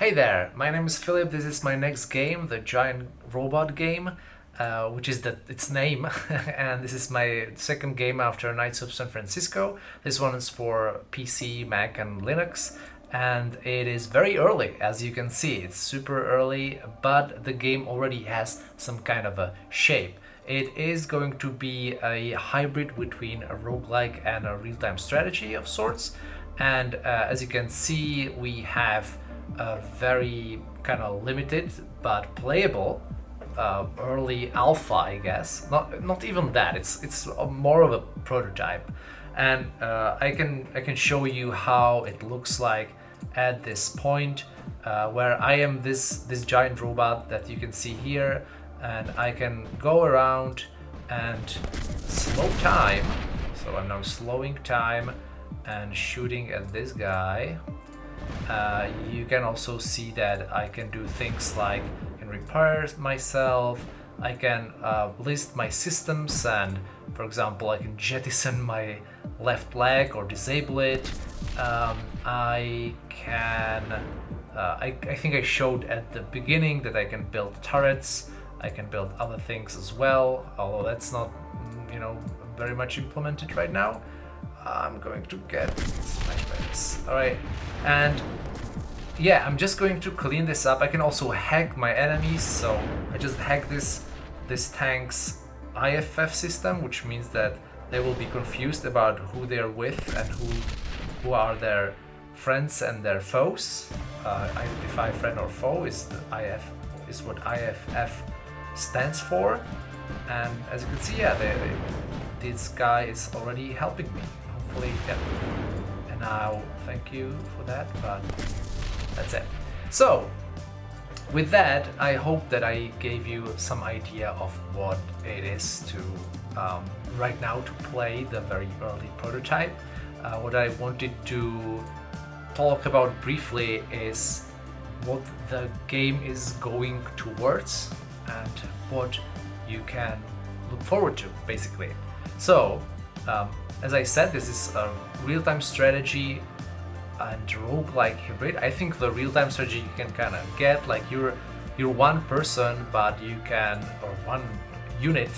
Hey there, my name is Philip. This is my next game, the Giant Robot game, uh, which is the, its name. and this is my second game after Knights of San Francisco. This one is for PC, Mac, and Linux. And it is very early, as you can see. It's super early, but the game already has some kind of a shape. It is going to be a hybrid between a roguelike and a real-time strategy of sorts. And uh, as you can see, we have a very kind of limited but playable uh, early alpha, I guess. Not not even that. It's it's more of a prototype, and uh, I can I can show you how it looks like at this point, uh, where I am this this giant robot that you can see here, and I can go around and slow time. So I'm now slowing time and shooting at this guy. Uh, you can also see that I can do things like can repair myself, I can uh, list my systems and for example I can jettison my left leg or disable it. Um, I can, uh, I, I think I showed at the beginning that I can build turrets, I can build other things as well, although that's not, you know, very much implemented right now. I'm going to get smashed by. Alright, and yeah, I'm just going to clean this up. I can also hack my enemies, so I just hack this, this tank's IFF system, which means that they will be confused about who they're with and who, who are their friends and their foes. Uh, identify friend or foe is IF is what IFF stands for. And as you can see, yeah, they, they, this guy is already helping me hopefully, yeah. And I'll thank you for that, but that's it. So, with that, I hope that I gave you some idea of what it is to, um, right now, to play the very early prototype. Uh, what I wanted to talk about briefly is what the game is going towards and what you can look forward to, basically. So, um, as I said, this is a real-time strategy and roguelike hybrid. I think the real-time strategy you can kind of get, like you're you're one person, but you can, or one unit,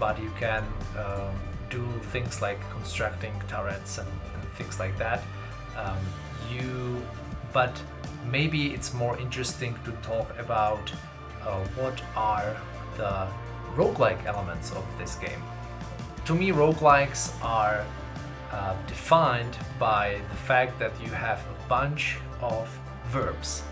but you can um, do things like constructing turrets and, and things like that. Um, you, but maybe it's more interesting to talk about uh, what are the roguelike elements of this game. To me, roguelikes are uh, defined by the fact that you have a bunch of verbs.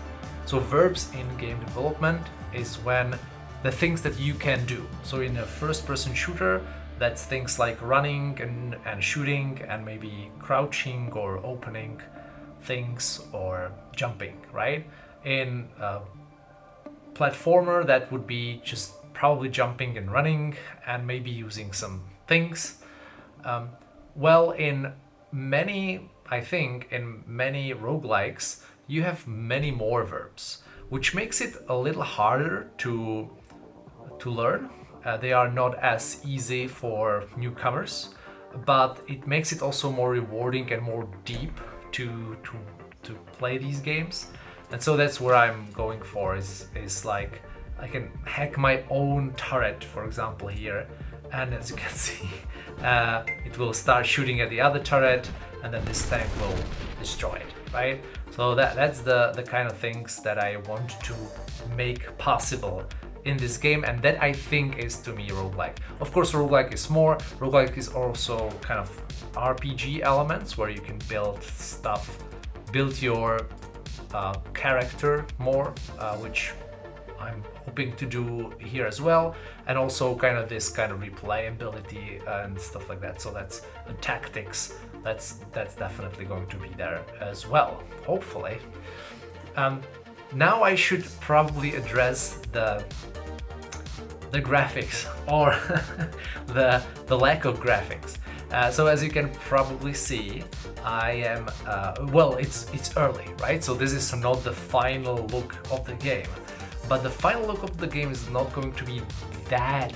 So verbs in game development is when the things that you can do. So in a first-person shooter, that's things like running and, and shooting and maybe crouching or opening things or jumping, right? In a platformer, that would be just probably jumping and running and maybe using some things. Um, well, in many, I think, in many roguelikes, you have many more verbs, which makes it a little harder to, to learn. Uh, they are not as easy for newcomers, but it makes it also more rewarding and more deep to, to, to play these games. And so that's where I'm going for is, is like I can hack my own turret, for example, here. And as you can see, uh, it will start shooting at the other turret and then this tank will destroy it, right? So that, that's the, the kind of things that I want to make possible in this game and that I think is to me roguelike. Of course roguelike is more, roguelike is also kind of RPG elements where you can build stuff, build your uh, character more, uh, which I'm hoping to do here as well. And also kind of this kind of replayability and stuff like that. So that's the tactics. That's that's definitely going to be there as well hopefully. Um, now I should probably address the the graphics or the the lack of graphics. Uh, so as you can probably see, I am, uh, well, it's, it's early, right? So this is not the final look of the game. But the final look of the game is not going to be that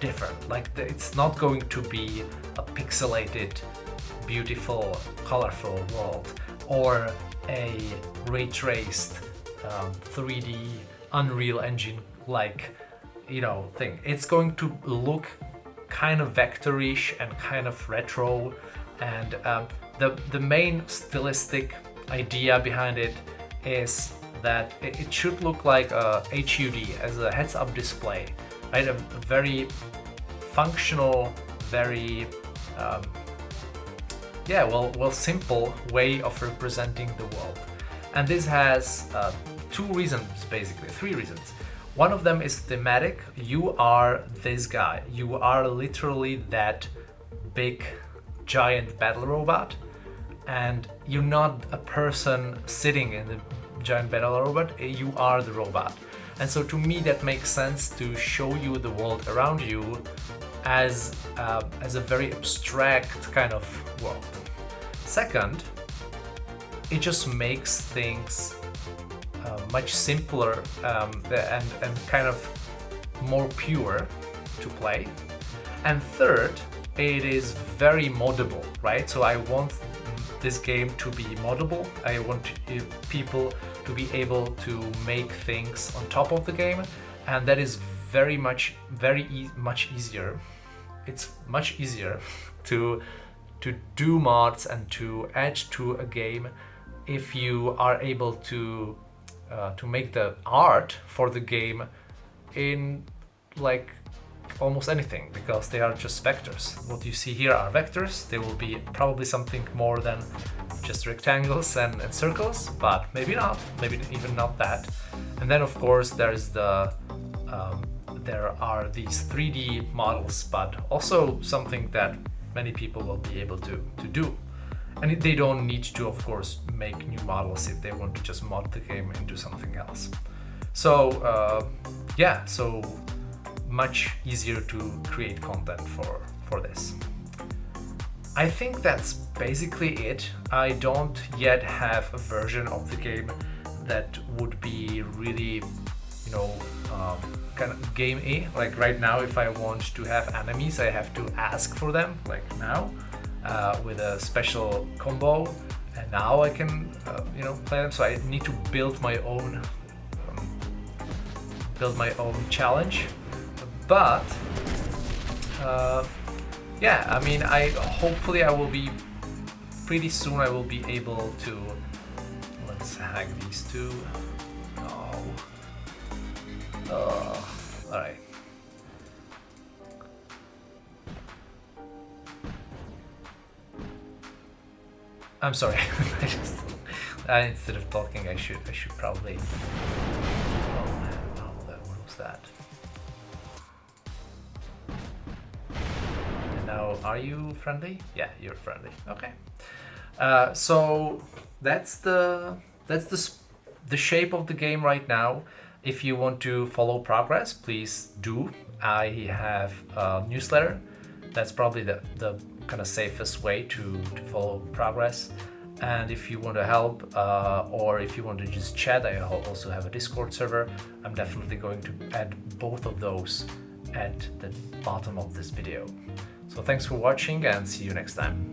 different. Like, it's not going to be a pixelated, beautiful, colorful world or a ray traced um, 3D Unreal Engine like you know thing. It's going to look kind of vectorish and kind of retro and um, the the main stylistic idea behind it is that it should look like a HUD as a heads-up display, right? A very functional, very um, yeah, well, well, simple way of representing the world. And this has uh, two reasons, basically, three reasons. One of them is thematic. You are this guy. You are literally that big, giant battle robot. And you're not a person sitting in the giant battle robot, you are the robot. And so to me that makes sense to show you the world around you as, uh, as a very abstract kind of world. Second, it just makes things uh, much simpler um, and, and kind of more pure to play. And third, it is very moddable, right? So I want this game to be moddable. I want people to be able to make things on top of the game and that is very much very e much easier it's much easier to to do mods and to add to a game if you are able to uh, to make the art for the game in like almost anything because they are just vectors. What you see here are vectors. They will be probably something more than just rectangles and, and circles, but maybe not, maybe even not that. And then of course there's the um, there are these 3D models, but also something that many people will be able to, to do. And they don't need to, of course, make new models if they want to just mod the game into something else. So, uh, yeah, so much easier to create content for, for this. I think that's basically it. I don't yet have a version of the game that would be really, you know, um, kind of game-y. Like right now, if I want to have enemies, I have to ask for them, like now, uh, with a special combo. And now I can, uh, you know, play them. So I need to build my own, um, build my own challenge but uh, yeah I mean I hopefully I will be pretty soon I will be able to let's hack these two. Oh oh all right. I'm sorry. I just instead of talking I should I should probably oh man oh what was that are you friendly? Yeah, you're friendly. Okay. Uh, so that's the that's the the shape of the game right now. If you want to follow progress, please do. I have a newsletter. That's probably the, the kind of safest way to, to follow progress. And if you want to help uh, or if you want to just chat, I also have a Discord server. I'm definitely going to add both of those at the bottom of this video. So thanks for watching and see you next time.